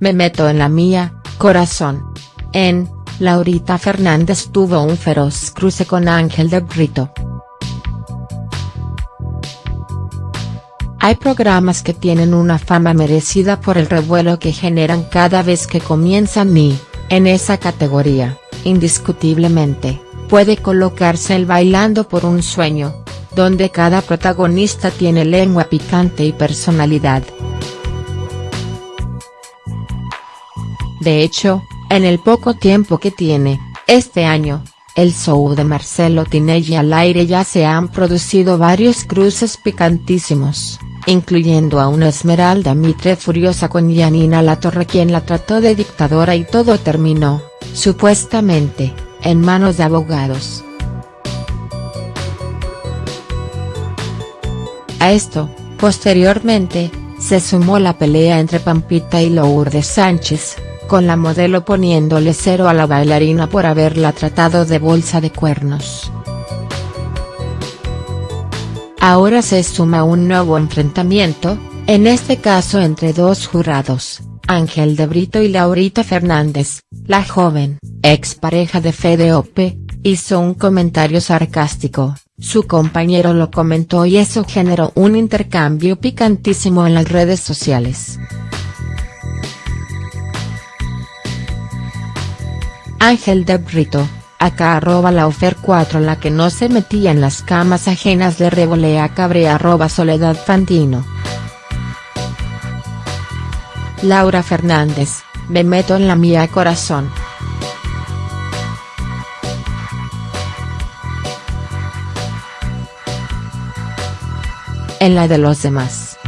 me meto en la mía, corazón. En, Laurita Fernández tuvo un feroz cruce con Ángel de Brito. Hay programas que tienen una fama merecida por el revuelo que generan cada vez que comienzan y, en esa categoría, indiscutiblemente, puede colocarse el Bailando por un sueño, donde cada protagonista tiene lengua picante y personalidad. De hecho, en el poco tiempo que tiene, este año, el show de Marcelo Tinelli al aire ya se han producido varios cruces picantísimos, incluyendo a una Esmeralda Mitre furiosa con Yanina Latorre quien la trató de dictadora y todo terminó, supuestamente, en manos de abogados. A esto, posteriormente, se sumó la pelea entre Pampita y Lourdes Sánchez, con la modelo poniéndole cero a la bailarina por haberla tratado de bolsa de cuernos. Ahora se suma un nuevo enfrentamiento, en este caso entre dos jurados, Ángel de Brito y Laurita Fernández, la joven, expareja de Fede Ope, hizo un comentario sarcástico, su compañero lo comentó y eso generó un intercambio picantísimo en las redes sociales. Ángel de Brito, acá arroba la ofer 4 la que no se metía en las camas ajenas de revolea cabre arroba soledad fantino. Laura Fernández, me meto en la mía corazón. En la de los demás.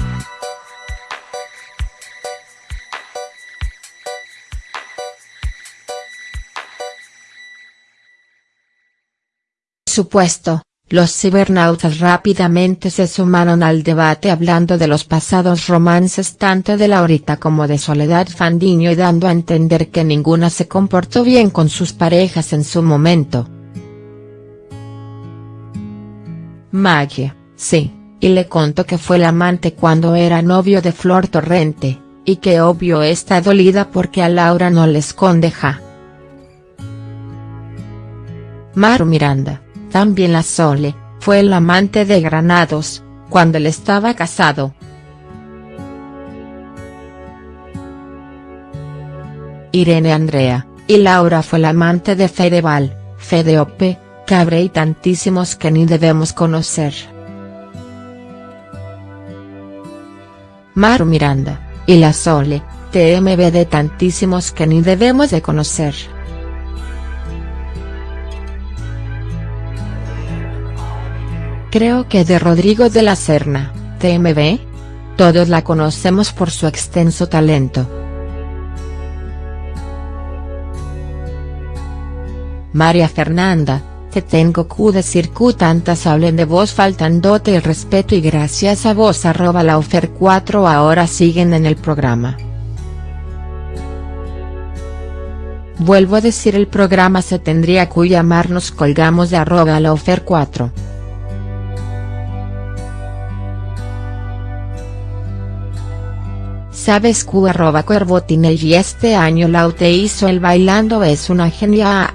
Supuesto, los cibernautas rápidamente se sumaron al debate hablando de los pasados romances tanto de Laurita como de Soledad Fandiño y dando a entender que ninguna se comportó bien con sus parejas en su momento. Maggie, sí, y le contó que fue el amante cuando era novio de Flor Torrente, y que obvio está dolida porque a Laura no le esconde ja. Maru Miranda también la Sole, fue el amante de Granados, cuando él estaba casado. Irene Andrea, y Laura fue la amante de Fedeval, Fedeope, Cabre y tantísimos que ni debemos conocer. Maru Miranda, y la Sole, TMB de tantísimos que ni debemos de conocer. Creo que de Rodrigo de la Serna, TMB. Todos la conocemos por su extenso talento. María Fernanda, te tengo que decir que tantas hablen de vos faltándote el respeto y gracias a vos arroba la ofer 4 ahora siguen en el programa. Vuelvo a decir el programa se tendría que llamarnos colgamos de arroba la ofer 4. Sabes que arroba y este año Laute hizo el bailando es una genia